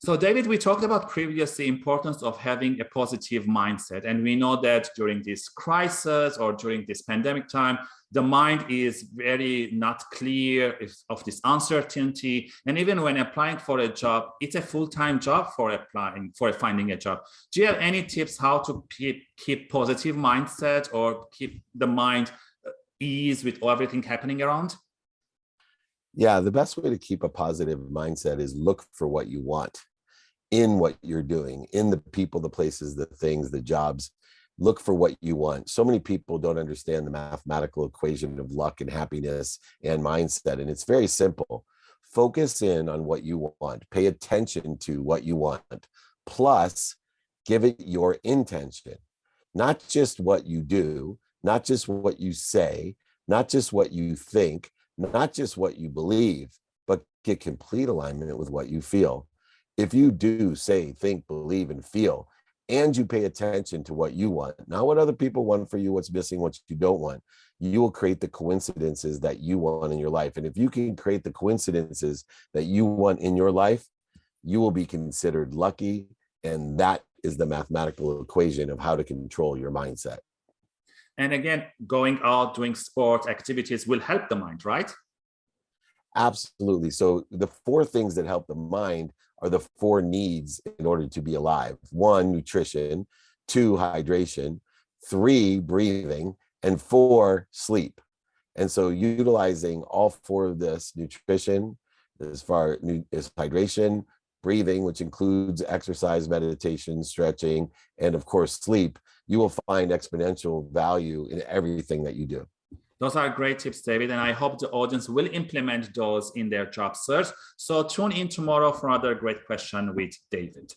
So David, we talked about previously the importance of having a positive mindset. And we know that during this crisis or during this pandemic time, the mind is very not clear of this uncertainty. And even when applying for a job, it's a full-time job for applying, for finding a job. Do you have any tips how to keep, keep positive mindset or keep the mind uh, ease with everything happening around? Yeah, the best way to keep a positive mindset is look for what you want in what you're doing, in the people, the places, the things, the jobs. Look for what you want. So many people don't understand the mathematical equation of luck and happiness and mindset. And it's very simple. Focus in on what you want. Pay attention to what you want. Plus, give it your intention. Not just what you do, not just what you say, not just what you think, not just what you believe, but get complete alignment with what you feel. If you do say, think, believe, and feel, and you pay attention to what you want, not what other people want for you, what's missing, what you don't want, you will create the coincidences that you want in your life. And if you can create the coincidences that you want in your life, you will be considered lucky. And that is the mathematical equation of how to control your mindset. And again, going out, doing sports activities will help the mind, right? Absolutely. So the four things that help the mind are the four needs in order to be alive. One, nutrition, two, hydration, three, breathing, and four, sleep. And so utilizing all four of this nutrition, as far as hydration, breathing, which includes exercise, meditation, stretching, and of course, sleep, you will find exponential value in everything that you do. Those are great tips, David, and I hope the audience will implement those in their job search. So tune in tomorrow for another great question with David.